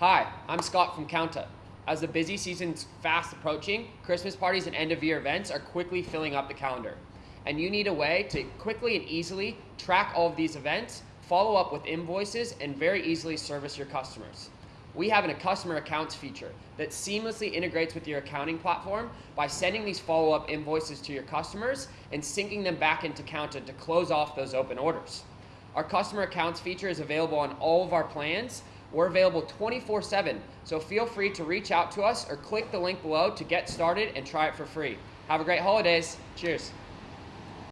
Hi, I'm Scott from Kounta. As the busy season's fast approaching, Christmas parties and end of year events are quickly filling up the calendar. And you need a way to quickly and easily track all of these events, follow up with invoices, and very easily service your customers. We have an a customer accounts feature that seamlessly integrates with your accounting platform by sending these follow up invoices to your customers and syncing them back into Kounta to close off those open orders. Our customer accounts feature is available on all of our plans. We're available 24 7, so feel free to reach out to us or click the link below to get started and try it for free. Have a great holidays. Cheers.